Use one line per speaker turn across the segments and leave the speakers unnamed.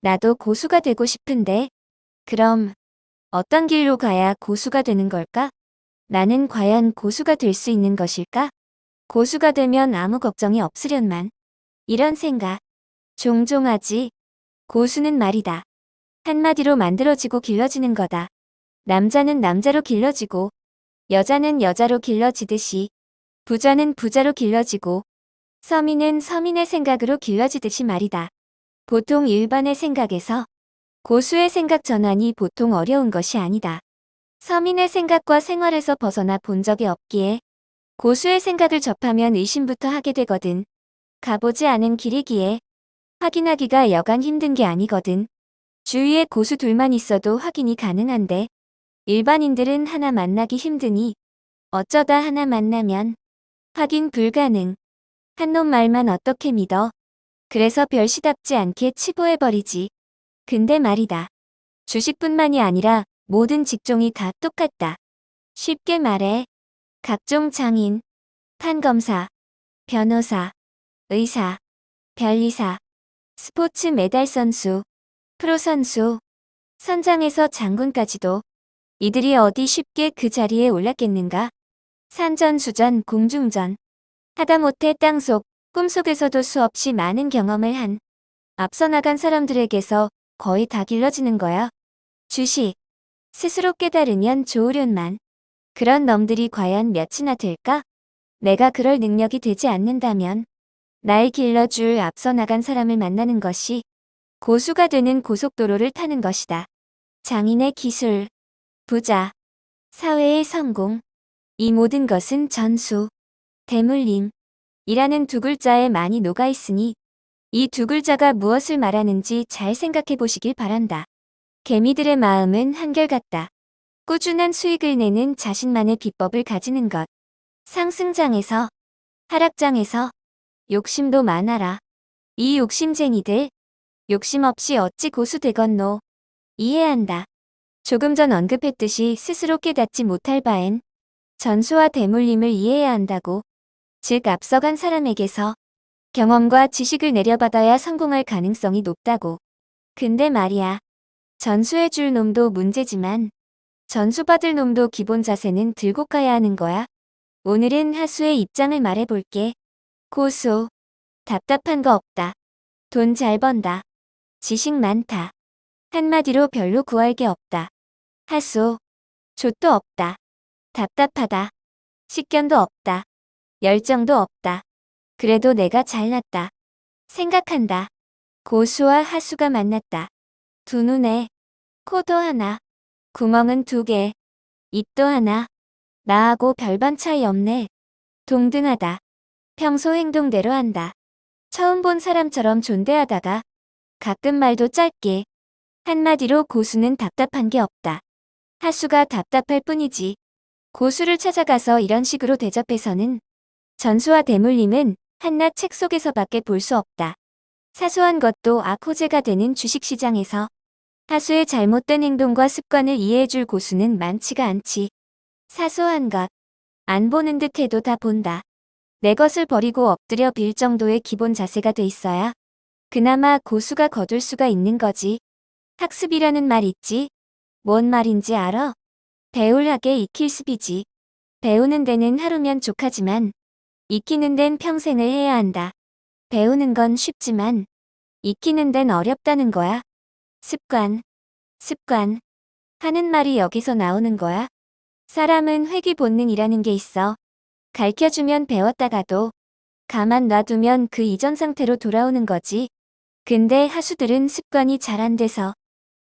나도 고수가 되고 싶은데. 그럼 어떤 길로 가야 고수가 되는 걸까? 나는 과연 고수가 될 수 있는 것일까? 고수가 되면 아무 걱정이 없으련만. 이런 생각. 종종 하지. 고수는 말이다. 한마디로 만들어지고 길러지는 거다. 남자는 남자로 길러지고, 여자는 여자로 길러지듯이, 부자는 부자로 길러지고, 서민은 서민의 생각으로 길러지듯이 말이다. 보통 일반의 생각에서 고수의 생각 전환이 보통 어려운 것이 아니다. 서민의 생각과 생활에서 벗어나 본 적이 없기에 고수의 생각을 접하면 의심부터 하게 되거든. 가보지 않은 길이기에 확인하기가 여간 힘든 게 아니거든. 주위에 고수 둘만 있어도 확인이 가능한데 일반인들은 하나 만나기 힘드니 어쩌다 하나 만나면 확인 불가능. 한놈 말만 어떻게 믿어. 그래서 별시답지 않게 치부해버리지. 근데 말이다. 주식뿐만이 아니라 모든 직종이 다 똑같다. 쉽게 말해 각종 장인, 판검사, 변호사, 의사, 변리사, 스포츠 메달 선수, 프로 선수, 선장에서 장군까지도 이들이 어디 쉽게 그 자리에 올랐겠는가? 산전수전 공중전 하다못해 땅속 꿈속에서도 수없이 많은 경험을 한 앞서 나간 사람들에게서 거의 다 길러지는 거야. 주식. 스스로 깨달으면 좋으련만. 그런 놈들이 과연 몇이나 될까? 내가 그럴 능력이 되지 않는다면 날 길러줄 앞서 나간 사람을 만나는 것이 고수가 되는 고속도로를 타는 것이다. 장인의 기술, 부자, 사회의 성공, 이 모든 것은 전수, 대물림, 이라는 두 글자에 많이 녹아 있으니 이 두 글자가 무엇을 말하는지 잘 생각해 보시길 바란다. 개미들의 마음은 한결같다. 꾸준한 수익을 내는 자신만의 비법을 가지는 것. 상승장에서, 하락장에서 욕심도 많아라. 이 욕심쟁이들, 욕심 없이 어찌 고수 되건노. 이해한다. 조금 전 언급했듯이 스스로 깨닫지 못할 바엔 전수와 대물림을 이해해야 한다고. 즉 앞서간 사람에게서 경험과 지식을 내려받아야 성공할 가능성이 높다고. 근데 말이야. 전수해줄 놈도 문제지만 전수받을 놈도 기본 자세는 들고 가야 하는 거야. 오늘은 하수의 입장을 말해볼게. 고수. 답답한 거 없다. 돈 잘 번다. 지식 많다. 한마디로 별로 구할 게 없다. 하수. 족도 없다. 답답하다. 식견도 없다. 열정도 없다. 그래도 내가 잘났다. 생각한다. 고수와 하수가 만났다. 두 눈에 코도 하나, 구멍은 두 개, 입도 하나. 나하고 별반 차이 없네. 동등하다. 평소 행동대로 한다. 처음 본 사람처럼 존대하다가 가끔 말도 짧게 한마디로 고수는 답답한 게 없다. 하수가 답답할 뿐이지. 고수를 찾아가서 이런 식으로 대접해서는 전수와 대물림은 한낱 책 속에서밖에 볼 수 없다. 사소한 것도 악호재가 되는 주식시장에서 하수의 잘못된 행동과 습관을 이해해줄 고수는 많지가 않지. 사소한 것. 안 보는 듯 해도 다 본다. 내 것을 버리고 엎드려 빌 정도의 기본 자세가 돼 있어야 그나마 고수가 거둘 수가 있는 거지. 학습이라는 말 있지? 뭔 말인지 알아? 배울하게 익힐 습이지. 배우는 데는 하루면 족하지만 익히는 데는 평생을 해야 한다. 배우는 건 쉽지만 익히는 데는 어렵다는 거야. 습관, 습관 하는 말이 여기서 나오는 거야. 사람은 회귀 본능이라는 게 있어. 가르쳐주면 배웠다가도 가만 놔두면 그 이전 상태로 돌아오는 거지. 근데 하수들은 습관이 잘 안 돼서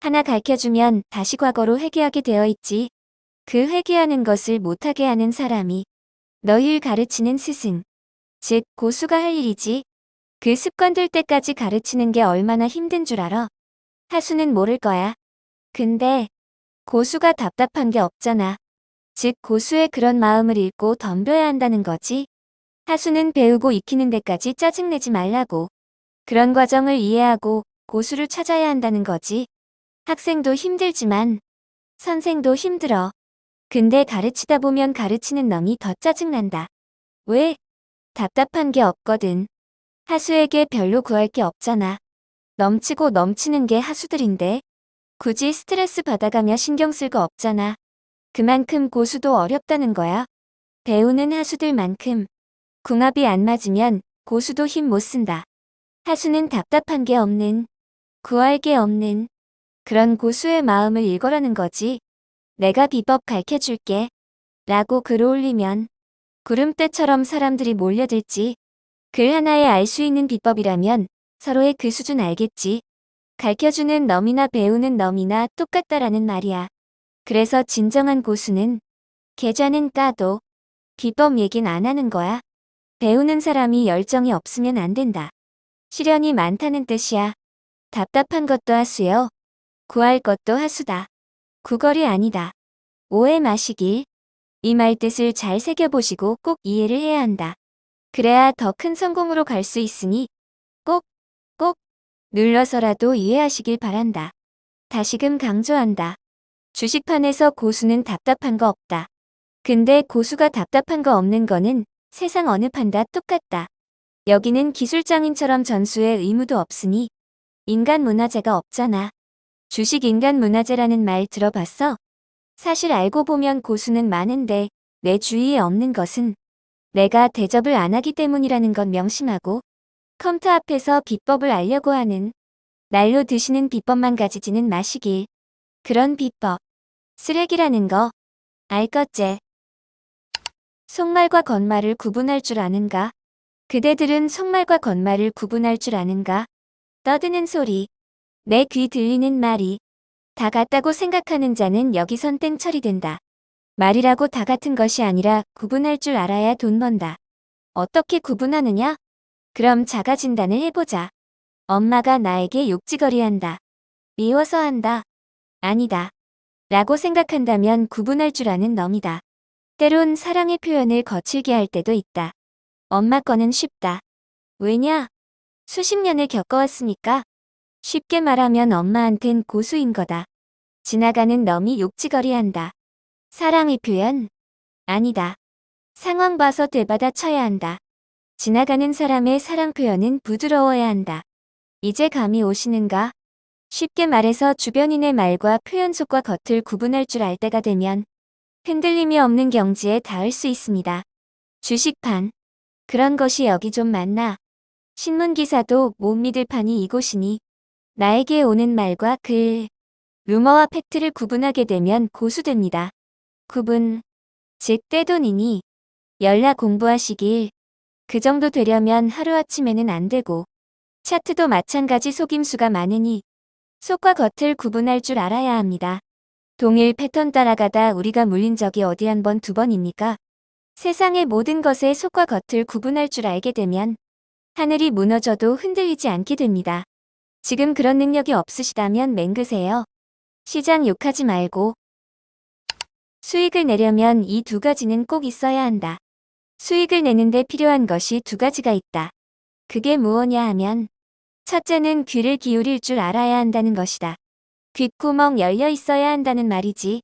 하나 가르쳐주면 다시 과거로 회귀하게 되어 있지. 그 회귀하는 것을 못하게 하는 사람이 너희를 가르치는 스승, 즉 고수가 할 일이지. 그 습관 들 때까지 가르치는 게 얼마나 힘든 줄 알아. 하수는 모를 거야. 근데 고수가 답답한 게 없잖아. 즉 고수의 그런 마음을 읽고 덤벼야 한다는 거지. 하수는 배우고 익히는 데까지 짜증내지 말라고. 그런 과정을 이해하고 고수를 찾아야 한다는 거지. 학생도 힘들지만 선생도 힘들어. 근데 가르치다 보면 가르치는 놈이 더 짜증난다. 왜? 답답한 게 없거든. 하수에게 별로 구할 게 없잖아. 넘치고 넘치는 게 하수들인데 굳이 스트레스 받아가며 신경 쓸 거 없잖아. 그만큼 고수도 어렵다는 거야. 배우는 하수들만큼 궁합이 안 맞으면 고수도 힘 못 쓴다. 하수는 답답한 게 없는, 구할 게 없는 그런 고수의 마음을 읽어라는 거지. 내가 비법 가르쳐줄게. 라고 글을 올리면 구름대처럼 사람들이 몰려들지. 글 하나에 알 수 있는 비법이라면 서로의 그 수준 알겠지. 가르쳐주는 놈이나 배우는 놈이나 똑같다라는 말이야. 그래서 진정한 고수는 계좌는 까도 비법 얘긴 안 하는 거야. 배우는 사람이 열정이 없으면 안 된다. 시련이 많다는 뜻이야. 답답한 것도 하수요. 구할 것도 하수다. 구걸이 아니다. 오해 마시길. 이 말 뜻을 잘 새겨보시고 꼭 이해를 해야 한다. 그래야 더 큰 성공으로 갈 수 있으니 꼭, 꼭 눌러서라도 이해하시길 바란다. 다시금 강조한다. 주식판에서 고수는 답답한 거 없다. 근데 고수가 답답한 거 없는 거는 세상 어느 판다 똑같다. 여기는 기술장인처럼 전수의 의무도 없으니 인간 문화재가 없잖아. 주식 인간 문화재라는 말 들어봤어? 사실 알고 보면 고수는 많은데 내 주위에 없는 것은 내가 대접을 안 하기 때문이라는 건 명심하고 컴퓨터 앞에서 비법을 알려고 하는 날로 드시는 비법만 가지지는 마시길. 그런 비법. 쓰레기라는 거. 알 것제. 속말과 겉말을 구분할 줄 아는가? 그대들은 속말과 겉말을 구분할 줄 아는가? 떠드는 소리. 내 귀 들리는 말이. 다 같다고 생각하는 자는 여기선 땡 처리 된다. 말이라고 다 같은 것이 아니라 구분할 줄 알아야 돈 번다. 어떻게 구분하느냐? 그럼 자가 진단을 해보자. 엄마가 나에게 욕지거리 한다. 미워서 한다. 아니다. 라고 생각한다면 구분할 줄 아는 놈이다. 때론 사랑의 표현을 거칠게 할 때도 있다. 엄마 거는 쉽다. 왜냐? 수십 년을 겪어왔으니까. 쉽게 말하면 엄마한텐 고수인 거다. 지나가는 놈이 욕지거리 한다. 사랑의 표현? 아니다. 상황 봐서 되받아 쳐야 한다. 지나가는 사람의 사랑 표현은 부드러워야 한다. 이제 감이 오시는가? 쉽게 말해서 주변인의 말과 표현 속과 겉을 구분할 줄 알 때가 되면 흔들림이 없는 경지에 닿을 수 있습니다. 주식판. 그런 것이 여기 좀 많나. 신문기사도 못 믿을 판이 이곳이니 나에게 오는 말과 글, 루머와 팩트를 구분하게 되면 고수됩니다. 구분, 즉 떼돈이니 연락 공부하시길. 그 정도 되려면 하루아침에는 안 되고 차트도 마찬가지 속임수가 많으니 속과 겉을 구분할 줄 알아야 합니다. 동일 패턴 따라가다 우리가 물린 적이 어디 한 번 두 번입니까? 세상의 모든 것의 속과 겉을 구분할 줄 알게 되면 하늘이 무너져도 흔들리지 않게 됩니다. 지금 그런 능력이 없으시다면 맹그세요. 시장 욕하지 말고 수익을 내려면 이 두 가지는 꼭 있어야 한다. 수익을 내는데 필요한 것이 두 가지가 있다. 그게 무엇냐 하면 첫째는 귀를 기울일 줄 알아야 한다는 것이다. 귓구멍 열려 있어야 한다는 말이지.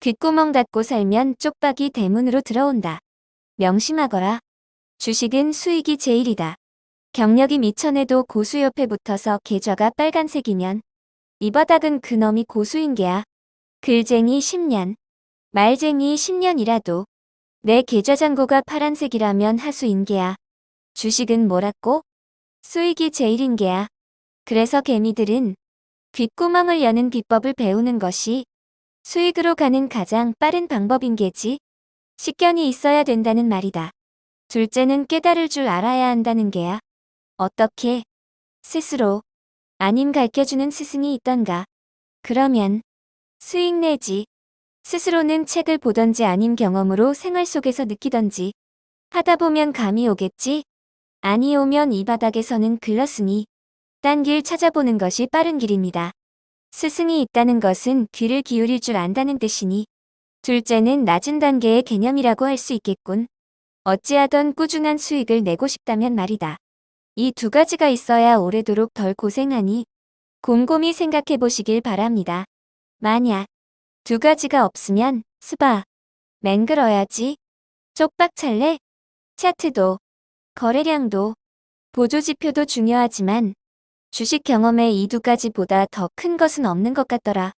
귓구멍 닫고 살면 쪽박이 대문으로 들어온다. 명심하거라. 주식은 수익이 제일이다. 경력이 미천해도 고수 옆에 붙어서 계좌가 빨간색이면 이 바닥은 그놈이 고수인 게야. 글쟁이 10년, 말쟁이 10년이라도 내 계좌 잔고가 파란색이라면 하수인 게야. 주식은 뭐라고? 수익이 제일인 게야. 그래서 개미들은 귓구멍을 여는 비법을 배우는 것이 수익으로 가는 가장 빠른 방법인 게지. 식견이 있어야 된다는 말이다. 둘째는 깨달을 줄 알아야 한다는 게야. 어떻게? 스스로. 아님 가르쳐주는 스승이 있던가. 그러면 수익 내지. 스스로는 책을 보던지 아님 경험으로 생활 속에서 느끼던지 하다 보면 감이 오겠지? 아니 오면 이 바닥에서는 글렀으니 딴 길 찾아보는 것이 빠른 길입니다. 스승이 있다는 것은 귀를 기울일 줄 안다는 뜻이니 둘째는 낮은 단계의 개념이라고 할 수 있겠군. 어찌하던 꾸준한 수익을 내고 싶다면 말이다. 이 두 가지가 있어야 오래도록 덜 고생하니 곰곰이 생각해 보시길 바랍니다. 만약 두 가지가 없으면 스바 맹글어야지 쪽박 찰래 차트도 거래량도 보조지표도 중요하지만 주식 경험에 이두 가지보다 더 큰 것은 없는 것 같더라.